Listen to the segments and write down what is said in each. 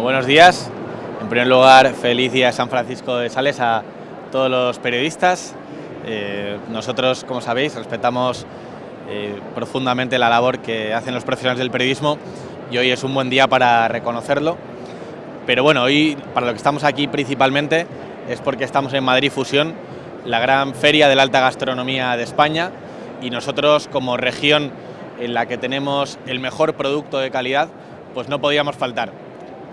buenos días. En primer lugar, feliz San Francisco de Sales a todos los periodistas. Eh, nosotros, como sabéis, respetamos eh, profundamente la labor que hacen los profesionales del periodismo y hoy es un buen día para reconocerlo. Pero bueno, hoy para lo que estamos aquí principalmente es porque estamos en Madrid Fusión, la gran feria de la alta gastronomía de España y nosotros como región en la que tenemos el mejor producto de calidad, pues no podíamos faltar.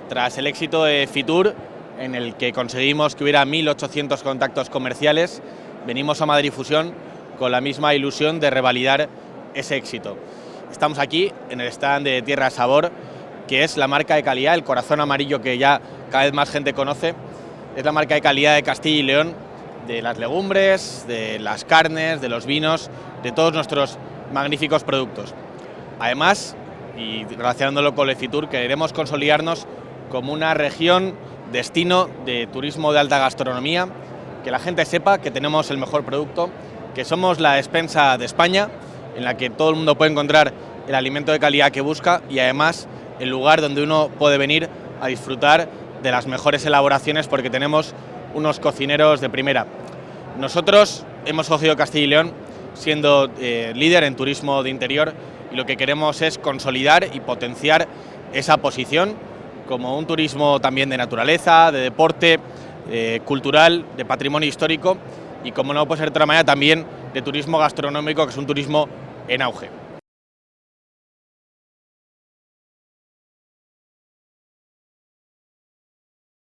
Tras el éxito de Fitur, en el que conseguimos que hubiera 1.800 contactos comerciales, venimos a Madrid Fusión con la misma ilusión de revalidar ese éxito. Estamos aquí en el stand de Tierra Sabor, que es la marca de calidad, el corazón amarillo que ya cada vez más gente conoce, es la marca de calidad de Castilla y León, de las legumbres, de las carnes, de los vinos, de todos nuestros magníficos productos. Además, y relacionándolo con el Fitur, queremos consolidarnos como una región destino de turismo de alta gastronomía, que la gente sepa que tenemos el mejor producto, que somos la despensa de España, en la que todo el mundo puede encontrar el alimento de calidad que busca y además el lugar donde uno puede venir a disfrutar de las mejores elaboraciones porque tenemos unos cocineros de primera. Nosotros hemos cogido Castilla y León siendo eh, líder en turismo de interior y lo que queremos es consolidar y potenciar esa posición como un turismo también de naturaleza, de deporte, eh, cultural, de patrimonio histórico y como no puede ser de otra manera también de turismo gastronómico que es un turismo en auge.